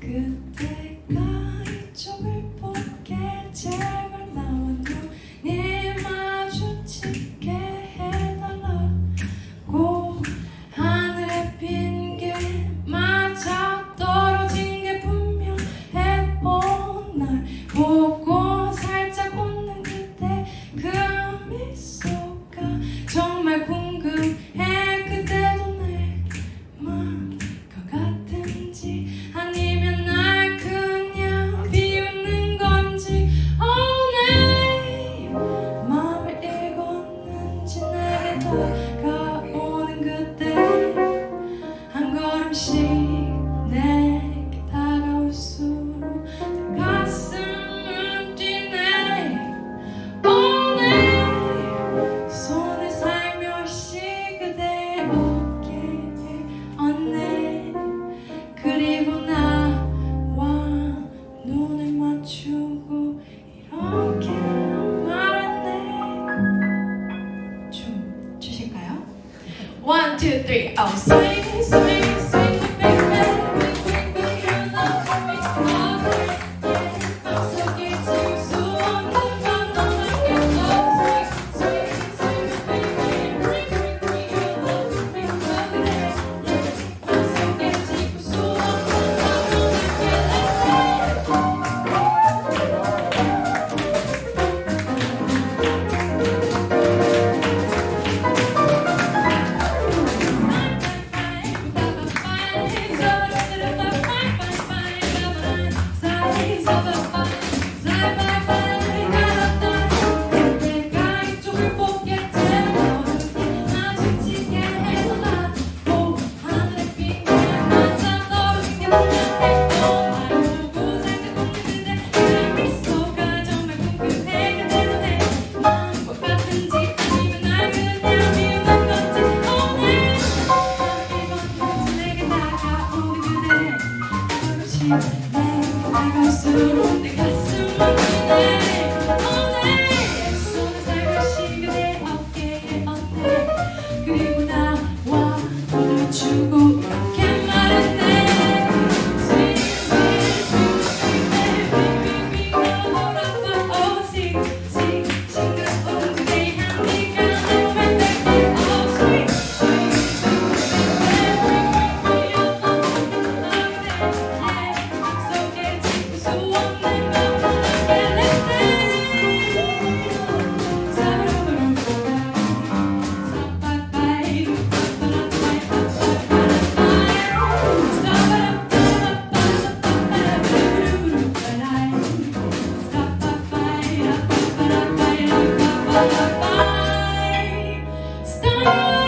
그때가 이쪽을 보게. 제 춤 주실까요? One, two, three, oh, swing, swing. 探すも手がすまない oh